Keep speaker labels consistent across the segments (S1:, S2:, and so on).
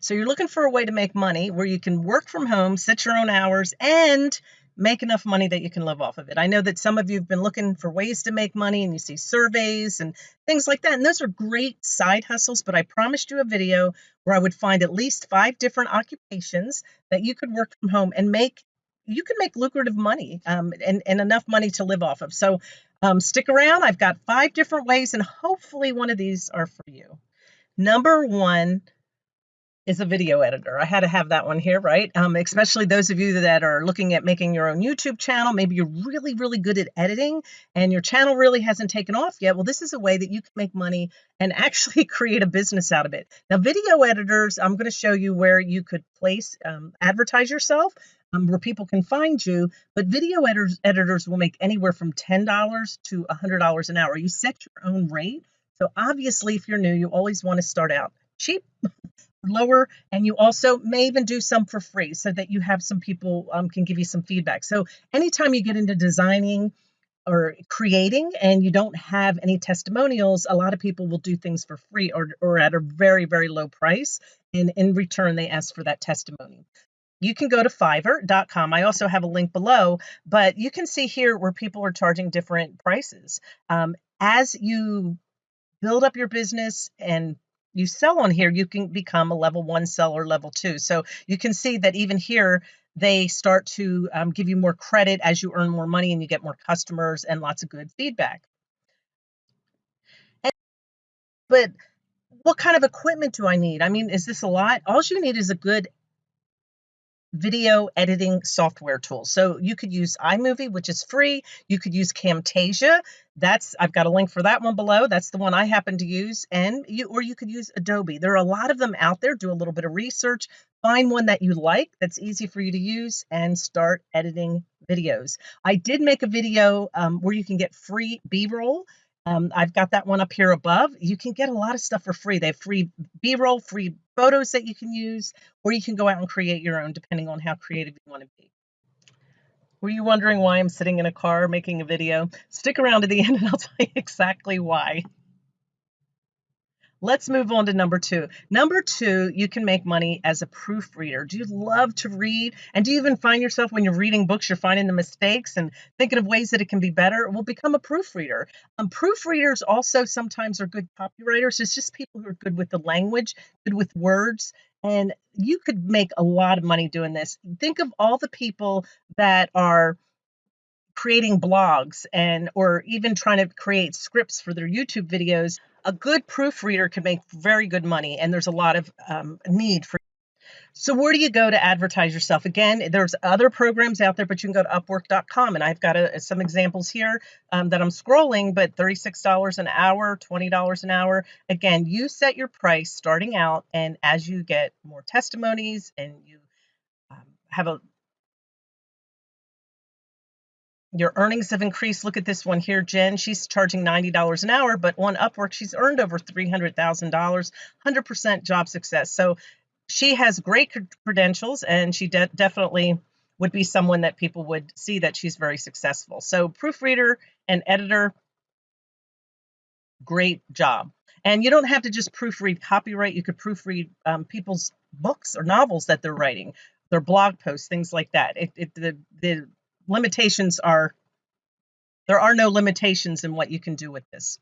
S1: So you're looking for a way to make money where you can work from home, set your own hours, and make enough money that you can live off of it. I know that some of you have been looking for ways to make money and you see surveys and things like that. And those are great side hustles, but I promised you a video where I would find at least five different occupations that you could work from home and make you can make lucrative money um, and, and enough money to live off of. So um, stick around. I've got five different ways, and hopefully one of these are for you. Number one, is a video editor. I had to have that one here, right? Um, especially those of you that are looking at making your own YouTube channel. Maybe you're really, really good at editing and your channel really hasn't taken off yet. Well, this is a way that you can make money and actually create a business out of it. Now, video editors, I'm going to show you where you could place, um, advertise yourself, um, where people can find you. But video editors, editors will make anywhere from $10 to $100 an hour. You set your own rate. So obviously, if you're new, you always want to start out cheap lower and you also may even do some for free so that you have some people um, can give you some feedback so anytime you get into designing or creating and you don't have any testimonials a lot of people will do things for free or, or at a very very low price and in return they ask for that testimony you can go to fiverr.com. I also have a link below, but you can see here where people are charging different prices. Um, as you build up your business and you sell on here, you can become a level one seller, level two. So you can see that even here, they start to um, give you more credit as you earn more money and you get more customers and lots of good feedback. And, but what kind of equipment do I need? I mean, is this a lot? All you need is a good video editing software tools. So you could use iMovie, which is free. You could use Camtasia. That's I've got a link for that one below. That's the one I happen to use. And you or you could use Adobe. There are a lot of them out there. Do a little bit of research, find one that you like that's easy for you to use, and start editing videos. I did make a video um, where you can get free B-roll. Um, I've got that one up here above. You can get a lot of stuff for free. They have free B-roll, free photos that you can use, or you can go out and create your own depending on how creative you want to be. Were you wondering why I'm sitting in a car making a video? Stick around to the end and I'll tell you exactly why. Let's move on to number two. Number two, you can make money as a proofreader. Do you love to read? And do you even find yourself when you're reading books, you're finding the mistakes and thinking of ways that it can be better? Well, become a proofreader. Um, proofreaders also sometimes are good copywriters. It's just people who are good with the language, good with words. And you could make a lot of money doing this. Think of all the people that are creating blogs and or even trying to create scripts for their YouTube videos a good proofreader can make very good money, and there's a lot of um, need for. So where do you go to advertise yourself? Again, there's other programs out there, but you can go to Upwork.com, and I've got a, some examples here um, that I'm scrolling. But $36 an hour, $20 an hour. Again, you set your price starting out, and as you get more testimonies and you um, have a your earnings have increased. Look at this one here, Jen. She's charging $90 an hour, but on Upwork, she's earned over $300,000, 100% job success. So she has great credentials and she de definitely would be someone that people would see that she's very successful. So proofreader and editor, great job. And you don't have to just proofread copyright. You could proofread um, people's books or novels that they're writing, their blog posts, things like that. It, it, the, the limitations are there are no limitations in what you can do with this.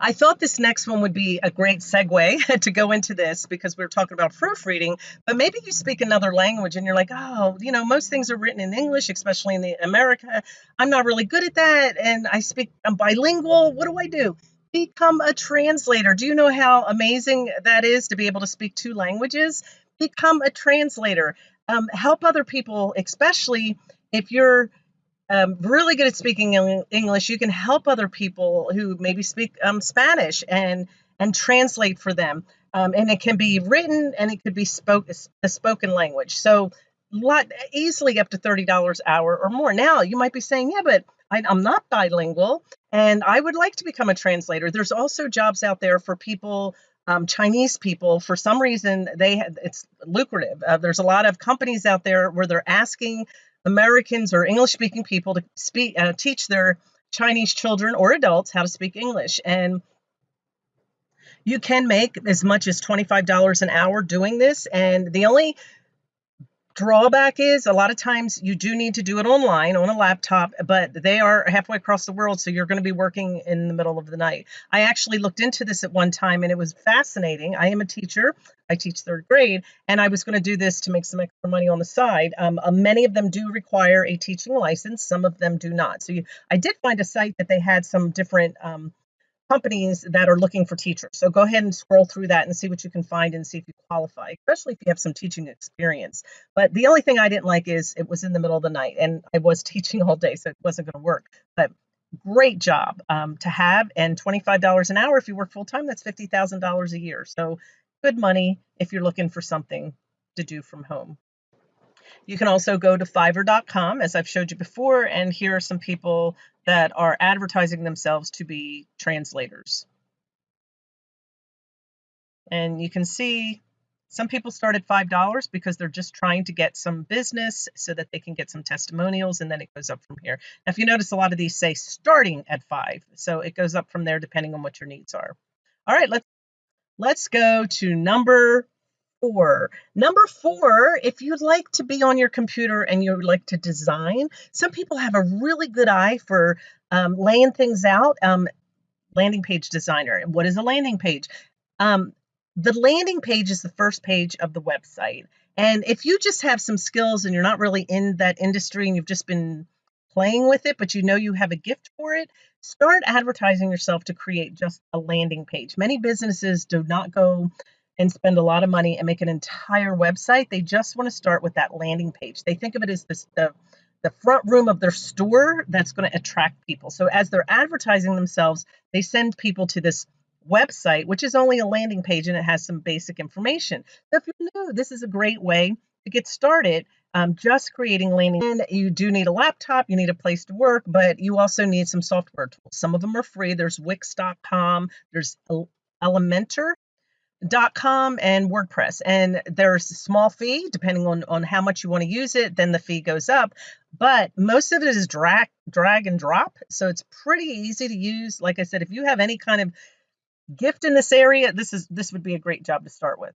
S1: I thought this next one would be a great segue to go into this because we are talking about proofreading, but maybe you speak another language and you're like, oh, you know, most things are written in English, especially in the America. I'm not really good at that. And I speak, I'm bilingual. What do I do? Become a translator. Do you know how amazing that is to be able to speak two languages? Become a translator. Um, help other people, especially if you're um, really good at speaking English, you can help other people who maybe speak um, Spanish and and translate for them. Um, and it can be written and it could be spoke a spoken language. So lot easily up to thirty dollars an hour or more. Now you might be saying, yeah, but I, I'm not bilingual and I would like to become a translator. There's also jobs out there for people um, Chinese people, for some reason, they it's lucrative. Uh, there's a lot of companies out there where they're asking Americans or English speaking people to speak, uh, teach their Chinese children or adults how to speak English. And You can make as much as $25 an hour doing this. And the only drawback is a lot of times you do need to do it online on a laptop, but they are halfway across the world, so you're going to be working in the middle of the night. I actually looked into this at one time and it was fascinating. I am a teacher, I teach third grade, and I was going to do this to make some extra money on the side. Um, uh, many of them do require a teaching license, some of them do not. So you, I did find a site that they had some different um, companies that are looking for teachers. So go ahead and scroll through that and see what you can find and see if you qualify, especially if you have some teaching experience. But the only thing I didn't like is it was in the middle of the night and I was teaching all day, so it wasn't going to work. But great job um, to have and $25 an hour if you work full time that's $50,000 a year so good money if you're looking for something to do from home you can also go to fiverr.com, as I've showed you before, and here are some people that are advertising themselves to be translators. And you can see some people start at $5 because they're just trying to get some business so that they can get some testimonials and then it goes up from here. Now, if you notice, a lot of these say starting at five. So it goes up from there depending on what your needs are. All right, let's let's go to number four. Number four, if you'd like to be on your computer and you would like to design, some people have a really good eye for um, laying things out. Um, landing page designer. What is a landing page? Um, the landing page is the first page of the website. And if you just have some skills and you're not really in that industry and you've just been playing with it, but you know you have a gift for it, start advertising yourself to create just a landing page. Many businesses do not go and spend a lot of money and make an entire website. They just want to start with that landing page. They think of it as this, the the front room of their store that's going to attract people. So as they're advertising themselves, they send people to this website, which is only a landing page and it has some basic information. So if you're new, this is a great way to get started. Um, just creating landing. And you do need a laptop, you need a place to work, but you also need some software tools. Some of them are free. There's Wix.com, there's Elementor, dot com and WordPress. And there's a small fee depending on, on how much you want to use it, then the fee goes up. But most of it is drag drag and drop. So it's pretty easy to use. Like I said, if you have any kind of gift in this area, this is this would be a great job to start with.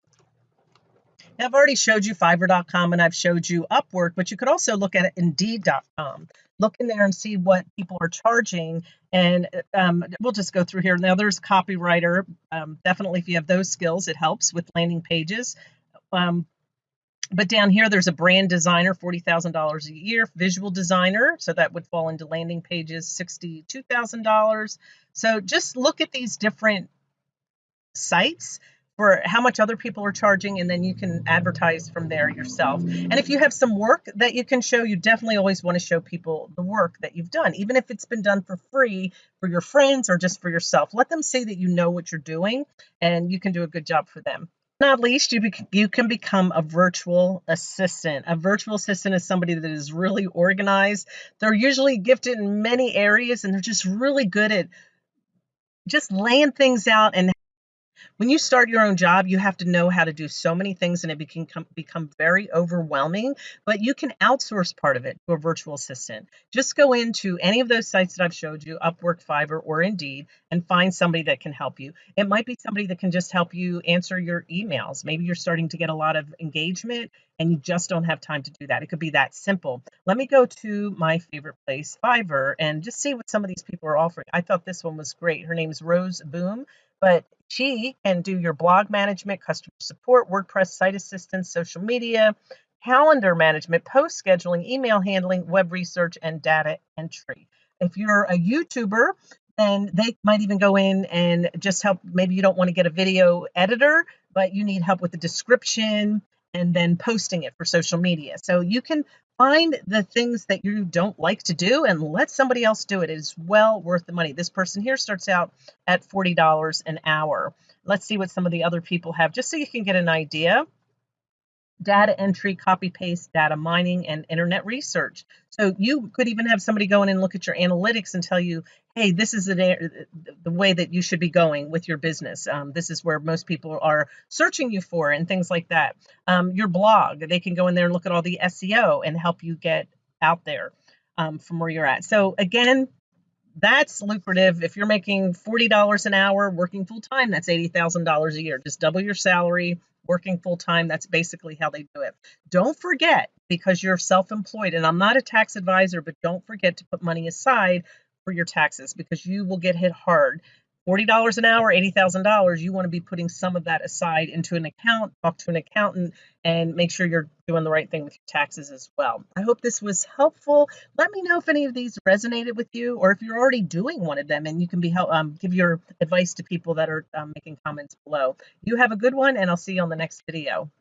S1: Now, I've already showed you Fiverr.com and I've showed you Upwork, but you could also look at Indeed.com look in there and see what people are charging. And um, we'll just go through here. Now, there's copywriter. Um, definitely, if you have those skills, it helps with landing pages. Um, but down here, there's a brand designer, $40,000 a year, visual designer. So that would fall into landing pages, $62,000. So just look at these different sites for how much other people are charging and then you can advertise from there yourself. And if you have some work that you can show you definitely always want to show people the work that you've done even if it's been done for free for your friends or just for yourself. Let them see that you know what you're doing and you can do a good job for them. Not least you, you can become a virtual assistant. A virtual assistant is somebody that is really organized. They're usually gifted in many areas and they're just really good at just laying things out and when you start your own job, you have to know how to do so many things and it can become, become very overwhelming, but you can outsource part of it to a virtual assistant. Just go into any of those sites that I've showed you, Upwork, Fiverr, or Indeed, and find somebody that can help you. It might be somebody that can just help you answer your emails. Maybe you're starting to get a lot of engagement and you just don't have time to do that. It could be that simple. Let me go to my favorite place, Fiverr, and just see what some of these people are offering. I thought this one was great. Her name is Rose Boom but she can do your blog management, customer support, WordPress site assistance, social media, calendar management, post scheduling, email handling, web research, and data entry. If you're a YouTuber, then they might even go in and just help. Maybe you don't want to get a video editor, but you need help with the description and then posting it for social media. So you can find the things that you don't like to do and let somebody else do it. It is well worth the money. This person here starts out at $40 an hour. Let's see what some of the other people have, just so you can get an idea data entry, copy paste, data mining, and internet research. So you could even have somebody go in and look at your analytics and tell you, hey, this is the, the way that you should be going with your business. Um, this is where most people are searching you for and things like that. Um, your blog, they can go in there and look at all the SEO and help you get out there um, from where you're at. So again, that's lucrative. If you're making $40 an hour working full time, that's $80,000 a year. Just double your salary working full time. That's basically how they do it. Don't forget, because you're self employed, and I'm not a tax advisor, but don't forget to put money aside for your taxes because you will get hit hard $40 an hour, $80,000, you want to be putting some of that aside into an account, talk to an accountant, and make sure you're doing the right thing with your taxes as well. I hope this was helpful. Let me know if any of these resonated with you or if you're already doing one of them and you can be help, um, give your advice to people that are um, making comments below. You have a good one, and I'll see you on the next video.